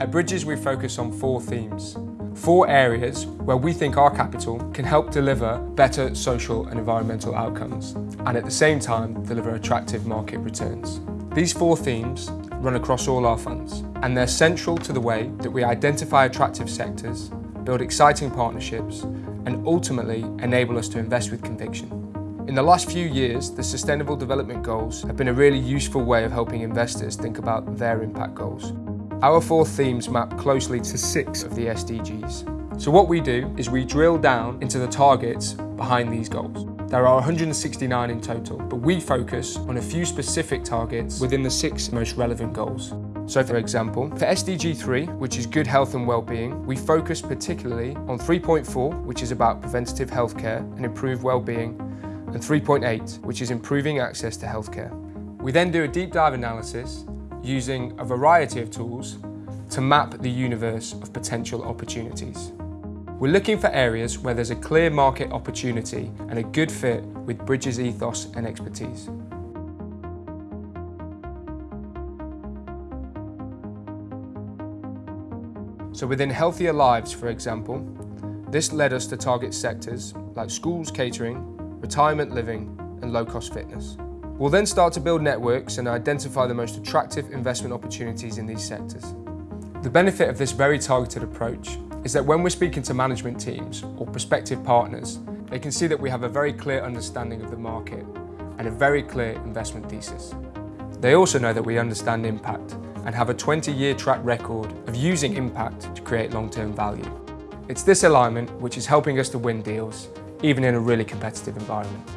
At Bridges we focus on four themes. Four areas where we think our capital can help deliver better social and environmental outcomes and at the same time deliver attractive market returns. These four themes run across all our funds and they're central to the way that we identify attractive sectors, build exciting partnerships and ultimately enable us to invest with conviction. In the last few years, the Sustainable Development Goals have been a really useful way of helping investors think about their impact goals. Our four themes map closely to six of the SDGs. So what we do is we drill down into the targets behind these goals. There are 169 in total, but we focus on a few specific targets within the six most relevant goals. So for example, for SDG 3, which is good health and well-being, we focus particularly on 3.4, which is about preventative healthcare and improved well-being, and 3.8, which is improving access to healthcare. We then do a deep dive analysis using a variety of tools to map the universe of potential opportunities. We're looking for areas where there's a clear market opportunity and a good fit with Bridges ethos and expertise. So within Healthier Lives, for example, this led us to target sectors like schools catering, retirement living and low-cost fitness. We'll then start to build networks and identify the most attractive investment opportunities in these sectors. The benefit of this very targeted approach is that when we're speaking to management teams or prospective partners, they can see that we have a very clear understanding of the market and a very clear investment thesis. They also know that we understand impact and have a 20-year track record of using impact to create long-term value. It's this alignment which is helping us to win deals, even in a really competitive environment.